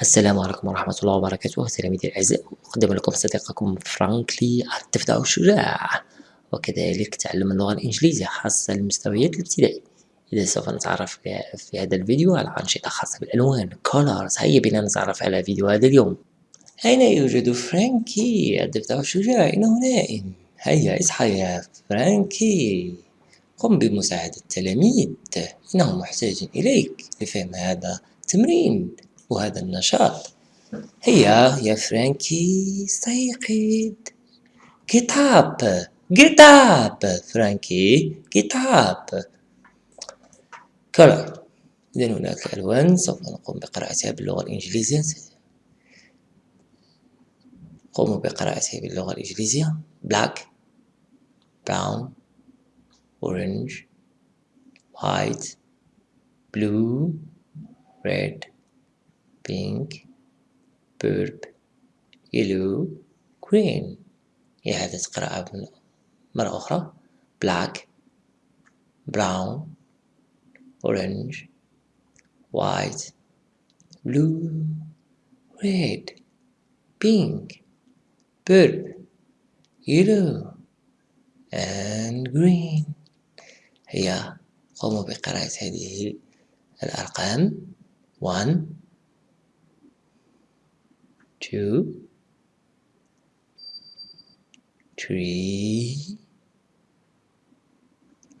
السلام عليكم ورحمة الله وبركاته. سلامتي الأعزاء أقدم لكم صديقكم فرانكلي الطفل الشجاع وكذلك تعلم اللغة الإنجليزية خاصة للمستويات الابتدائية إذا سوف نتعرف في هذا الفيديو على أنشطة خاصة بالألوان colors. هيا بنا نتعرف على فيديو هذا اليوم. أين يوجد فرانكي؟ الضفدع الشجاع إنه نائم هيا إصحى يا فرانكي. قم بمساعدة التلاميذ. إنهم محتاجين إليك. لفهم هذا التمرين وهذا النشاط. هيا يا فرانكي استيقظ get up get up فرانكي get up color إذا هناك ألوان سوف نقوم بقراءتها باللغة الإنجليزية. قوموا بقراءتها باللغة الإنجليزية. Black brown orange white blue red. Pink purple yellow green إعادة قراءة مرة أخرى black brown orange white blue red pink purple yellow and green هيا قوموا بقراءة هذه الأرقام 1 2 3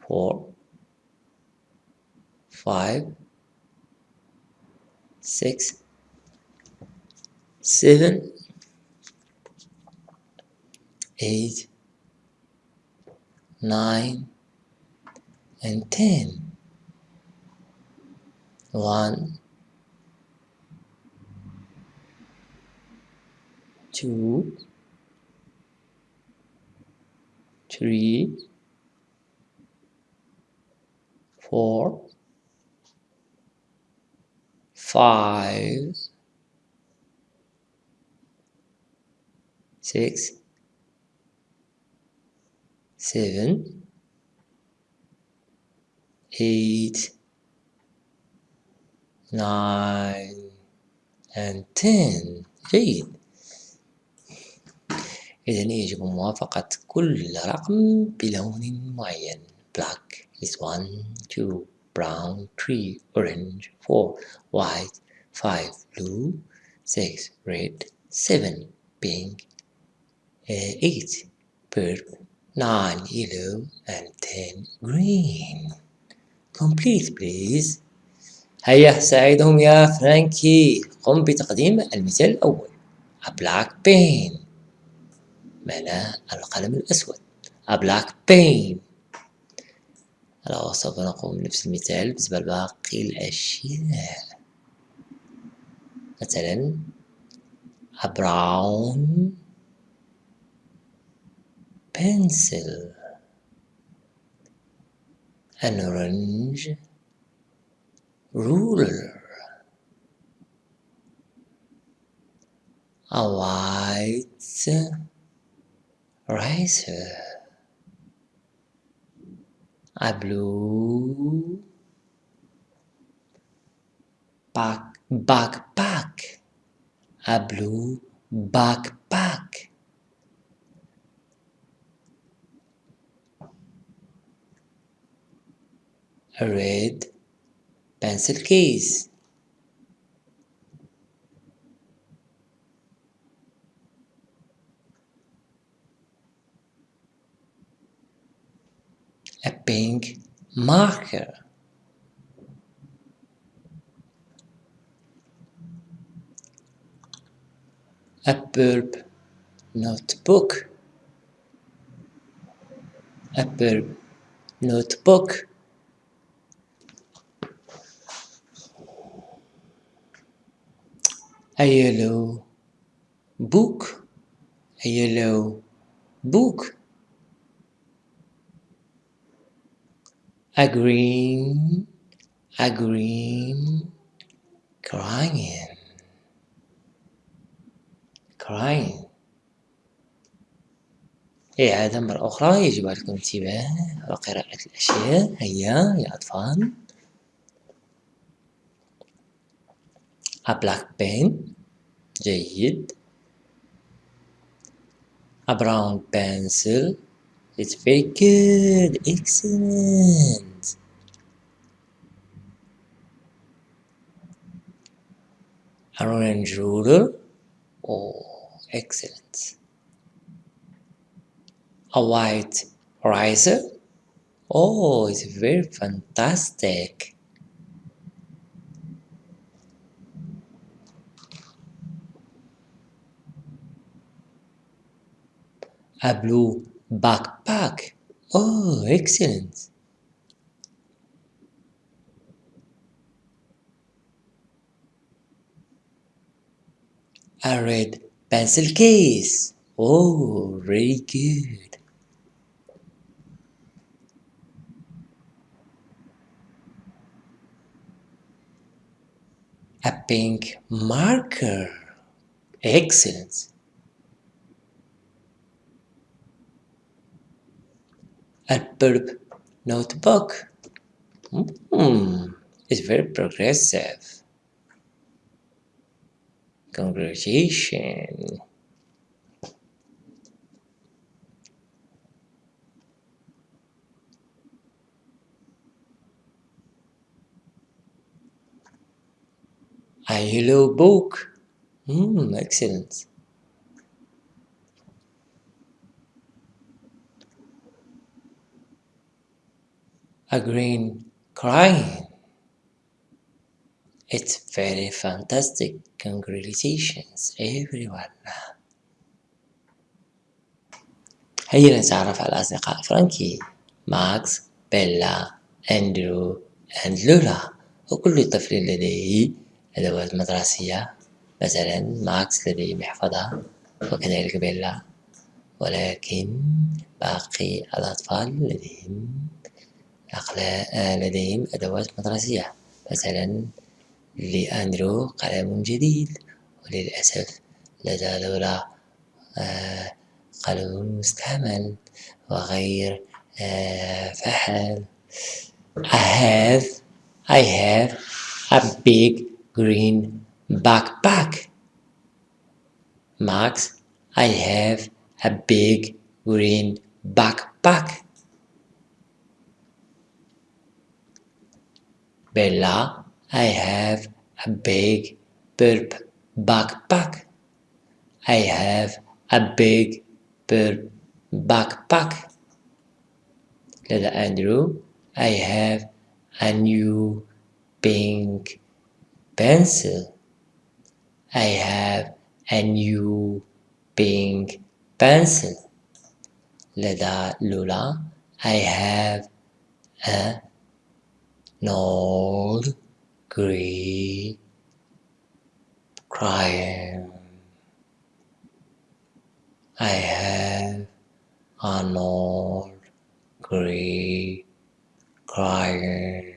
4 5 6 7 8 9 and 10 1 two, three, four, five, six, seven, eight, nine, and ten. Eight. إذا يجب موافقة كل رقم بلون معين black is 1 2 brown 3 orange 4 white 5 blue 6 red 7 pink 8 purple 9 yellow and 10 green complete please هيا ساعدهم يا فرانكي قم بتقديم المثال الأول a black pen معناه القلم الأسود. A black pen سوف نقوم بنفس المثال بالنسبة لباقي الأشياء مثلا a brown pencil. An orange ruler. A white razor a blue back backpack. A blue backpack. A red pencil case a pink marker. A verb notebook. A verb notebook. A yellow book. A yellow book a green a green crying. crying إعادة مرة أخرى يجب عليكم الانتباه وقراءة الأشياء. هيا يا أطفال. A black pen. جيد. A brown pencil. It's very good. Excellent. An orange ruler oh excellent. A white riser. oh it's very fantastic. A blue backpack. Oh, excellent. A red pencil case. Oh, very good. A pink marker. Excellent. A purple notebook. Mm, it's very progressive. Congratulations. A yellow book. Mm, excellent. A green crayon. It's very fantastic. Congratulations everyone. هيا نتعرف على أصدقاء فرانكي ماكس بيلا أندرو أند لولا وكل طفل لديه أدوات مدرسية مثلا ماكس لديه محفظة وكذلك بيلا ولكن باقي الأطفال لديهم لديهم أدوات مدرسية. مثلا لأندرو قلم جديد وللأسف لدى لولا آه، قلم مستعمل وغير آه، فحل. I have I have a big green backpack. Max I have a big green backpack. Bella, I have a big burp backpack. I have a big burp backpack. Little Andrew, I have a new pink pencil. I have a new pink pencil. Little Lula, I have a North Greek crime. I have a North Greek crime.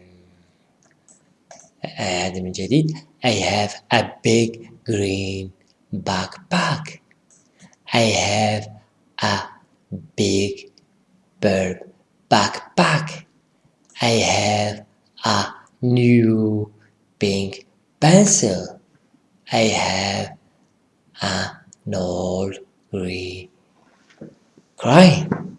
Adam Jadid, I have a big green backpack. I have a big bird backpack. I have a new pink pencil. I have an old green crayon.